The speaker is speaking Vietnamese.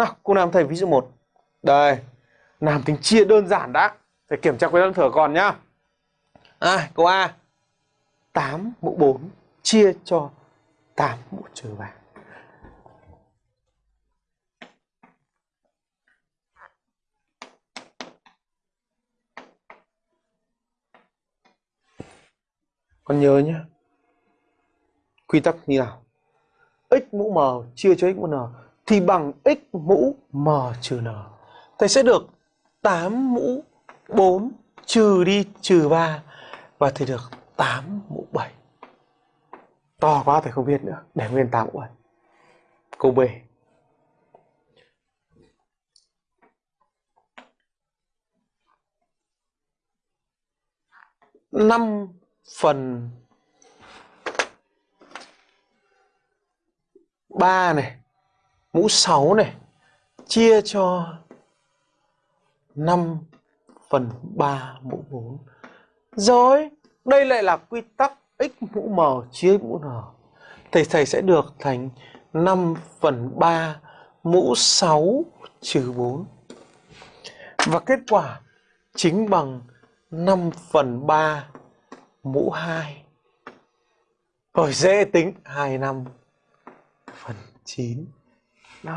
Nào, cô làm thầy ví dụ 1. Đây, làm tính chia đơn giản đã. Thầy kiểm tra quyết đơn thừa còn nhá. À, câu A. 8 mũ 4 chia cho 8 mũ trừ 3. Con nhớ nhé. Quy tắc như nào? x mũ m chia cho x mũ n thì bằng x mũ m trừ n. Thầy sẽ được 8 mũ 4 trừ đi trừ 3 và thầy được 8 mũ 7. To quá thầy không biết nữa, để nguyên 8 mũ 7. Câu B. năm phần ba này mũ 6 này chia cho 5 phần 3 mũ 4. Rồi, đây lại là quy tắc x mũ m chia mũ n. Thầy thầy sẽ được thành 5 phần 3 mũ 6 trừ 4. Và kết quả chính bằng 5 phần 3 mũ 2. Rồi dễ tính 25 phần 9. No.